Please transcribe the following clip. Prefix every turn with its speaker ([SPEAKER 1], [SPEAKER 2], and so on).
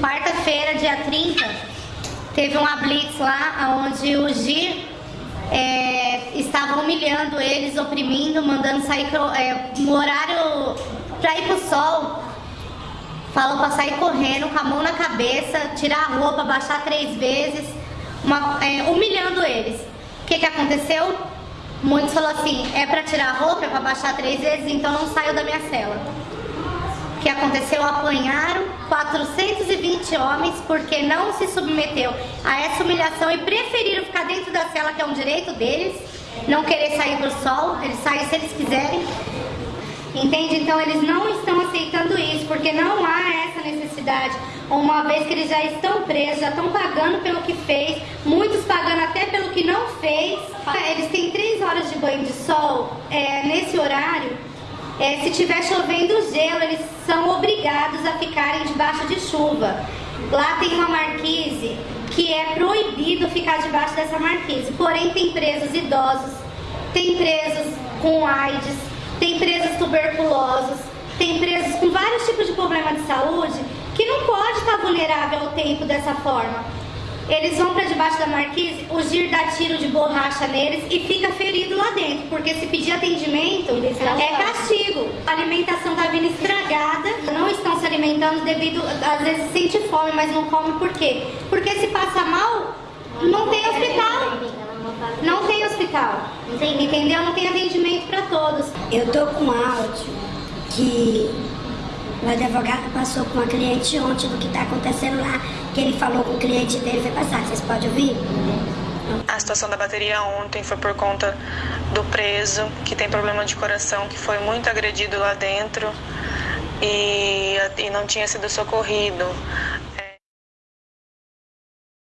[SPEAKER 1] Quarta-feira, dia 30, teve uma blitz lá onde o Gir é, estava humilhando eles, oprimindo, mandando sair é, no horário para ir pro sol. Falou para sair correndo, com a mão na cabeça, tirar a roupa, baixar três vezes, uma, é, humilhando eles. O que, que aconteceu? Muitos falaram assim, é para tirar a roupa, é para baixar três vezes, então não saio da minha cela. Que aconteceu? Apanharam 420 homens porque não se submeteu a essa humilhação e preferiram ficar dentro da cela, que é um direito deles, não querer sair pro sol, eles saem se eles quiserem. Entende? Então eles não estão aceitando isso, porque não há essa necessidade. Uma vez que eles já estão presos, já estão pagando pelo que fez, muitos pagando até pelo que não fez. Eles têm três horas de banho de sol é, nesse horário. É, se tiver chovendo gelo, eles são obrigados a ficarem debaixo de chuva. Lá tem uma marquise que é proibido ficar debaixo dessa marquise. Porém, tem presos idosos, tem presos com AIDS, tem presos tuberculosos, tem presos com vários tipos de problema de saúde que não pode estar vulnerável ao tempo dessa forma. Eles vão para debaixo da marquise, o Gir dá tiro de borracha neles e fica ferido lá dentro, porque se pedir atendimento é alimentação está vindo estragada, não estão se alimentando devido, às vezes sente fome, mas não come por quê? Porque se passa mal, não tem hospital. Não tem hospital. Entendeu? Não tem atendimento para todos.
[SPEAKER 2] Eu tô com áudio que o advogado passou com uma cliente ontem do que está acontecendo lá, que ele falou com o cliente dele foi passar. Vocês podem ouvir?
[SPEAKER 3] A situação da bateria ontem foi por conta do preso, que tem problema de coração, que foi muito agredido lá dentro e, e não tinha sido socorrido.